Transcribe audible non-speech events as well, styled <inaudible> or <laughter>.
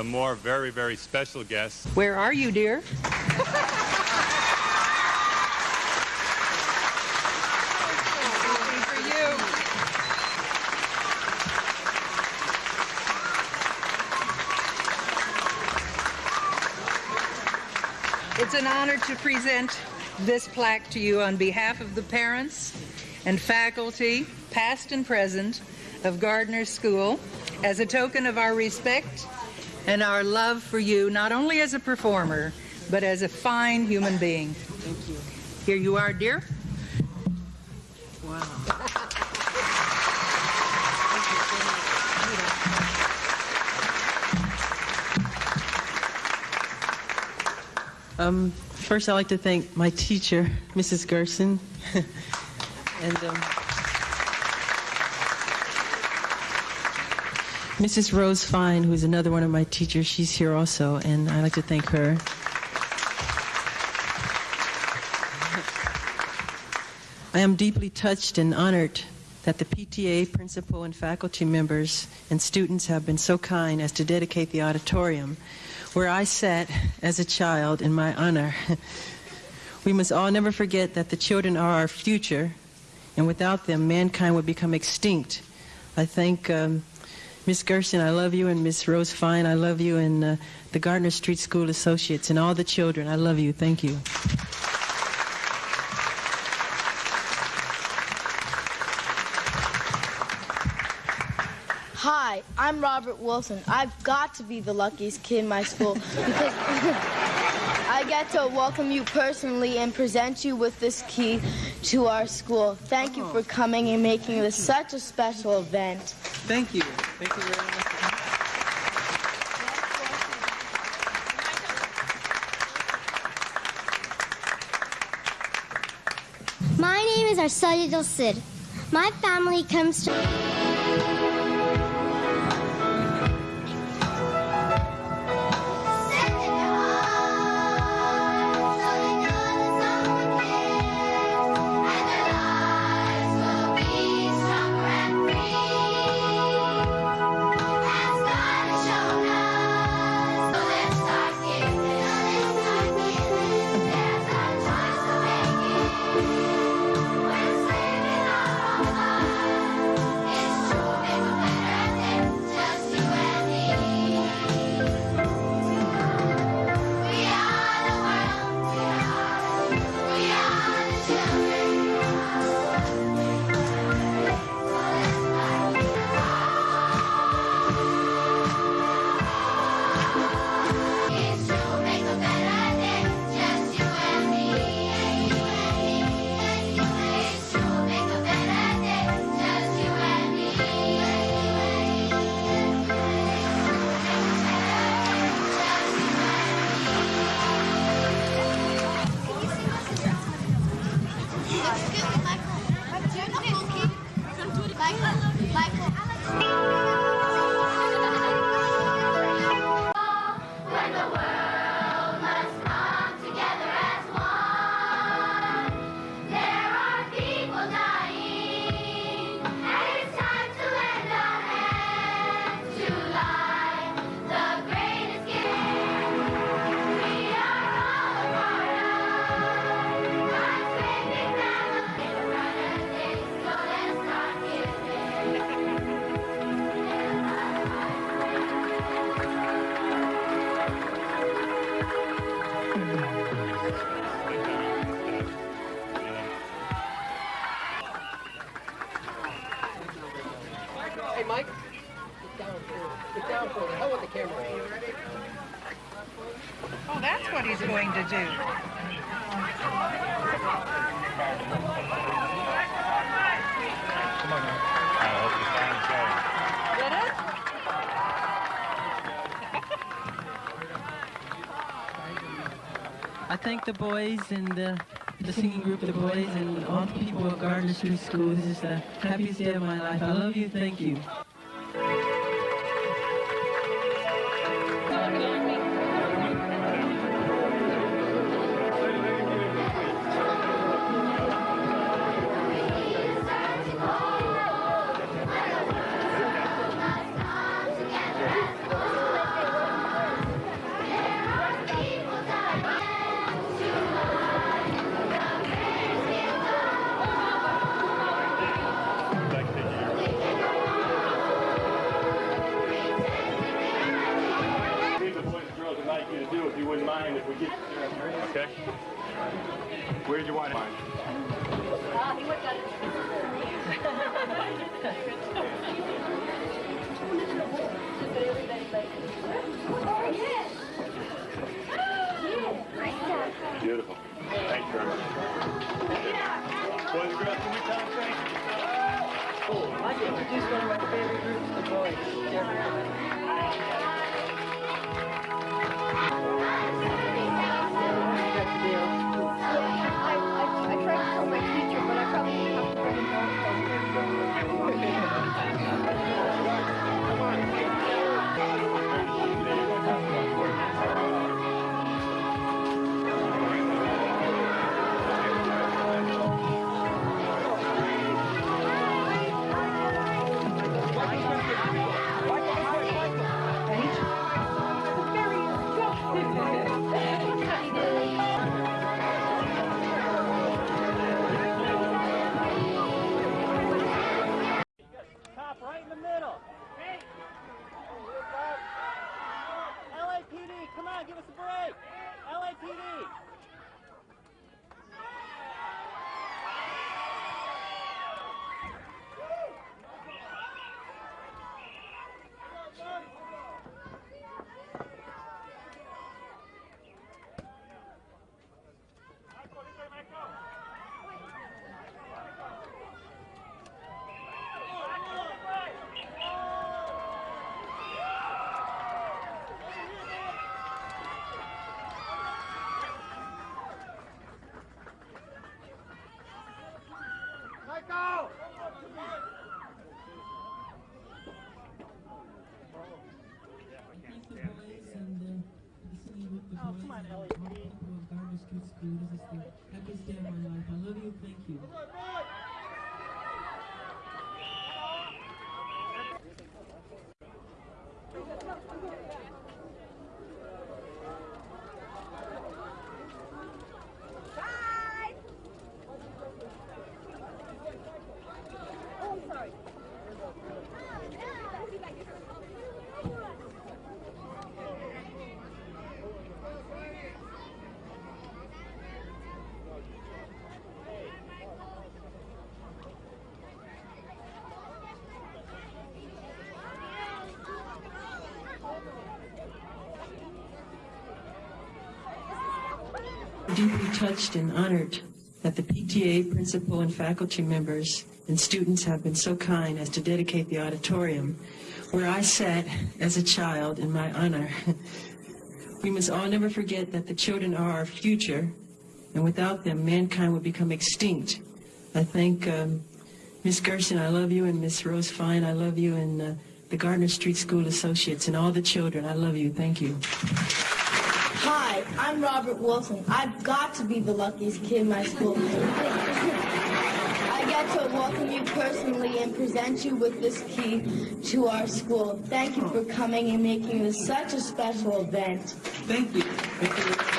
some more very, very special guests. Where are you, dear? It's an honor to present this plaque to you on behalf of the parents and faculty, past and present, of Gardner School as a token of our respect and our love for you, not only as a performer, but as a fine human being. Thank you. Here you are, dear. Wow. Um, first, I'd like to thank my teacher, Mrs. Gerson, <laughs> and um, Mrs. Rose Fine, who's another one of my teachers. She's here also, and I'd like to thank her. I am deeply touched and honored that the PTA principal and faculty members and students have been so kind as to dedicate the auditorium where I sat as a child in my honor. <laughs> we must all never forget that the children are our future, and without them, mankind would become extinct. I thank um, Miss Gerson, I love you, and Miss Rose Fine, I love you, and uh, the Gardner Street School Associates, and all the children, I love you. Thank you. Hi, I'm Robert Wilson. I've got to be the luckiest kid in my school because <laughs> I get to welcome you personally and present you with this key to our school. Thank you oh. for coming and making this such a special event. Thank you. Thank you very much. My name is Arsalia Sid. My family comes to. I thank the boys and the, the singing group, the boys, and all the people of Gardner Street School. This is the happiest day of my life. I love you. Thank you. Do, if mind, if we get... Okay. Where'd you want it? Beautiful. Thank you very much. Boys and girls, can we tell them thank you? I'd like one of my favorite groups, the boys. LAPD. Oh, come on, LAPD. Gardner Street School. This is the happiest day of my life. I love you. Thank you. Deeply touched and honored that the PTA principal and faculty members and students have been so kind as to dedicate the auditorium where I sat as a child in my honor. We must all never forget that the children are our future, and without them, mankind would become extinct. I thank um, Miss Gerson, I love you, and Miss Rose Fine, I love you, and uh, the Gardner Street School Associates, and all the children, I love you. Thank you. Hi, I'm Robert Wilson. I've got to be the luckiest kid in my school. I get to welcome you personally and present you with this key to our school. Thank you for coming and making this such a special event. Thank you. Thank you.